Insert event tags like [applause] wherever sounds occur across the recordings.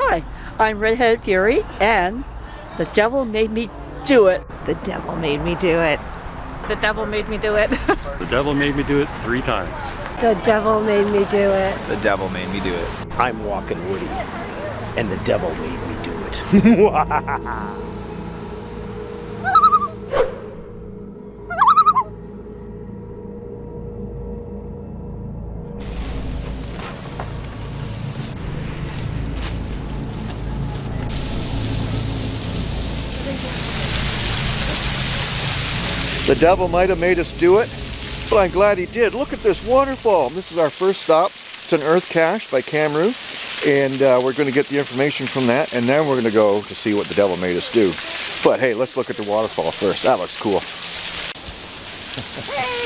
Hi, I'm Redheaded Fury, and the devil made me do it. The devil made me do it. The devil made me do it. [laughs] The devil made me do it three times. The devil made me do it. The devil made me do it. I'm walking Woody, and the devil made me do it. [laughs] The devil might have made us do it, but I'm glad he did. Look at this waterfall. This is our first stop. It's an earth cache by Camroo, and uh, we're going to get the information from that, and then we're going to go to see what the devil made us do. But hey, let's look at the waterfall first. That looks cool. [laughs]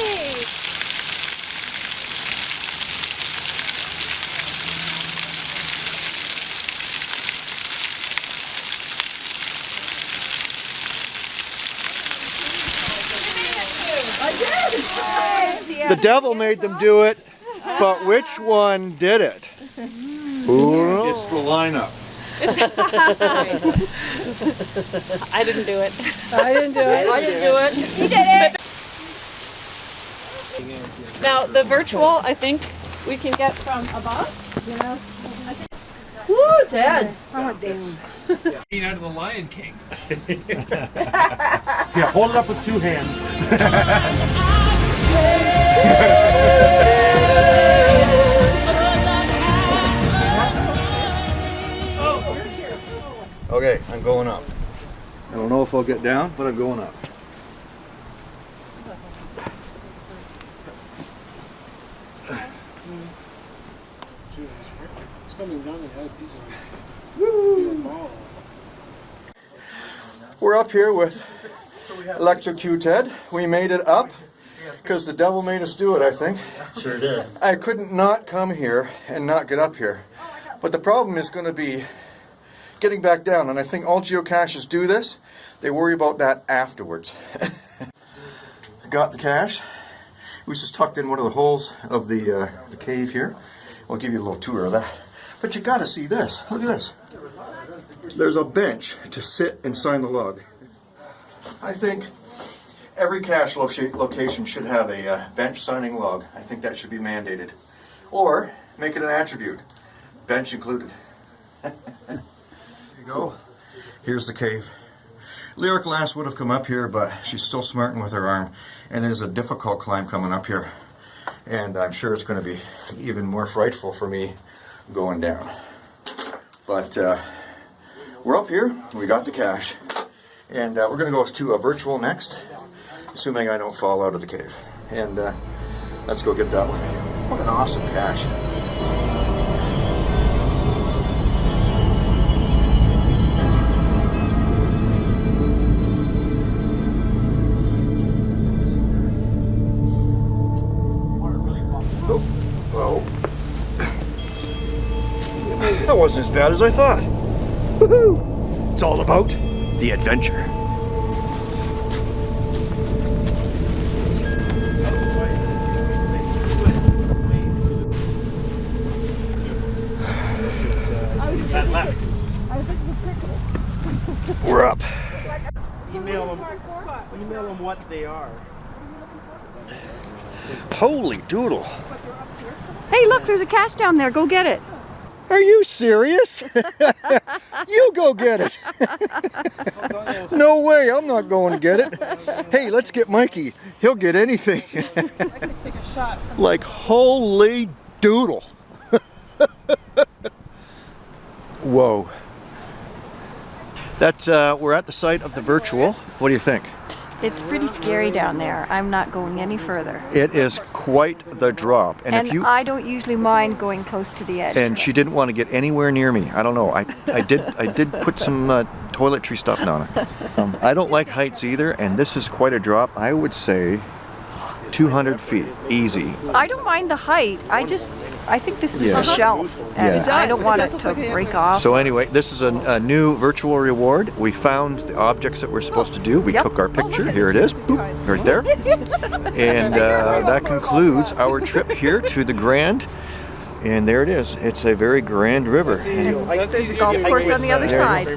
The devil made them do it, but which one did it? Who It's the lineup. [laughs] I didn't do it. I didn't do it. I didn't do it. You did it. Now the virtual, I think we can get from above. Woo, Dad. Scene out of the Lion King. [laughs] Here, hold it up with two hands. [laughs] I'm going up. I don't know if I'll get down, but I'm going up. We're up here with Electrocuted. We made it up because the devil made us do it, I think. Sure did. I couldn't not come here and not get up here. But the problem is going to be getting back down, and I think all geocaches do this. They worry about that afterwards. [laughs] Got the cache. It was just tucked in one of the holes of the, uh, the cave here. I'll give you a little tour of that. But you got to see this. Look at this. There's a bench to sit and sign the log. I think every cache loca- location should have a uh, bench signing log. I think that should be mandated. Or make it an attribute. Bench included. [laughs] you go. Here's the cave. Lyric last would have come up here, but she's still smarting with her arm. And there's a difficult climb coming up here. And I'm sure it's going to be even more frightful for me going down. But uh, we're up here. We got the cache. And uh, we're going to go to a virtual next, assuming I don't fall out of the cave. And uh, let's go get that one. What an awesome cache. That wasn't as bad as I thought. Woohoo! It's all about the adventure. We're up. Email them, email them what they are. Holy doodle. Hey, look, there's a cache down there. Go get it. Are you serious? [laughs] you go get it. [laughs] no way, I'm not going to get it. Hey, let's get Mikey. He'll get anything. [laughs] like, holy doodle. Whoa. That's, uh, we're at the site of the virtual. What do you think? It's pretty scary down there. I'm not going any further. It is quite the drop. And, And if you I don't usually mind going close to the edge. and she didn't want to get anywhere near me. I don't know. I, I did I did put some uh, toiletry stuff down it. Um, I don't like heights either, and this is quite a drop. I would say 200 feet, easy. I don't mind the height. I just, I think this is Yeah. a shelf, and Yeah. I don't want it to break off. So anyway, this is a, a new virtual reward. We found the objects that we're supposed to do. We Yep. took our picture. Here it is, Boop, right there. [laughs] And uh, that concludes our trip here to the Grand And there it is. It's a very grand river. And There's a golf course on the other side. cool.